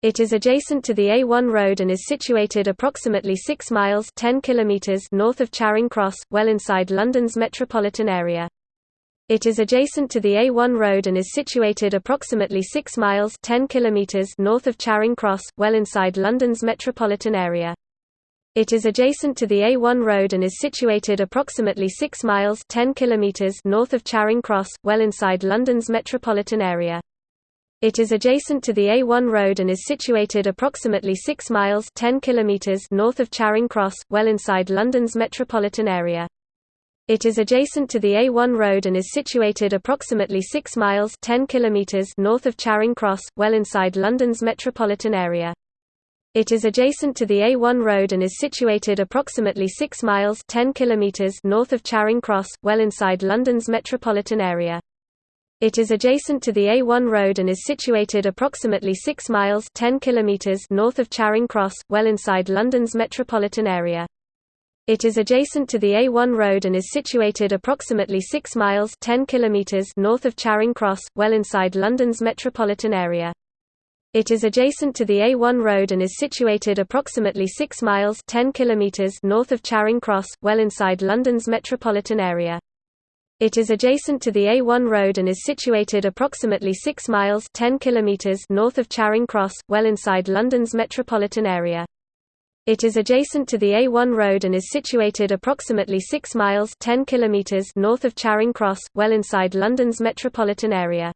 It is adjacent to the A1 road and is situated approximately 6 miles 10 kilometers north of Charing Cross, well inside London's metropolitan area. It is adjacent to the A1 road and is situated approximately 6 miles 10 kilometers north of Charing Cross, well inside London's metropolitan area. It is adjacent to the A1 road and is situated approximately 6 miles 10 kilometers north of Charing Cross, well inside London's metropolitan area. It is adjacent to the A1 road and is situated approximately 6 miles 10 kilometers north of Charing Cross, well inside London's metropolitan area. It is adjacent to the A1 road and is situated approximately 6 miles 10 kilometers north of Charing Cross, well inside London's metropolitan area. It is adjacent to the A1 road and is situated approximately 6 miles 10 kilometers north of Charing Cross, well inside London's metropolitan area. It is adjacent to the A1 road and is situated approximately 6 miles 10 kilometers north of Charing Cross, well inside London's metropolitan area. It is adjacent to the A1 road and is situated approximately 6 miles 10 kilometers north of Charing Cross, well inside London's metropolitan area. It is adjacent to the A1 road and is situated approximately 6 miles 10 kilometers north of Charing Cross, well inside London's metropolitan area. It is adjacent to the A1 road and is situated approximately 6 miles 10 kilometers north of Charing Cross, well inside London's metropolitan area. It is adjacent to the A1 road and is situated approximately 6 miles 10 kilometers north of Charing Cross, well inside London's metropolitan area.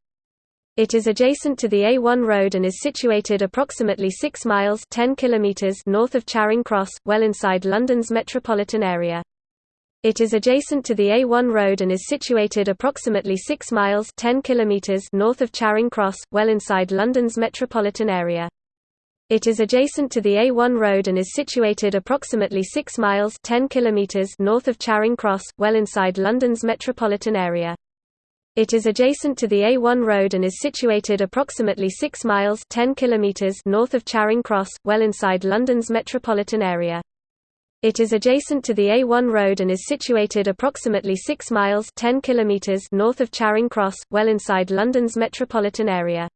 It is adjacent to the A1 road and is situated approximately 6 miles 10 kilometers north of Charing Cross, well inside London's metropolitan area. It is adjacent to the A1 road and is situated approximately 6 miles 10 kilometers north of Charing Cross, well inside London's metropolitan area. It is adjacent to the A1 road and is situated approximately 6 miles 10 kilometers north of Charing Cross, well inside London's metropolitan area. It is adjacent to the A1 road and is situated approximately 6 miles 10 kilometers north of Charing Cross, well inside London's metropolitan area. It is adjacent to the A1 road and is situated approximately 6 miles 10 kilometers north of Charing Cross, well inside London's metropolitan area.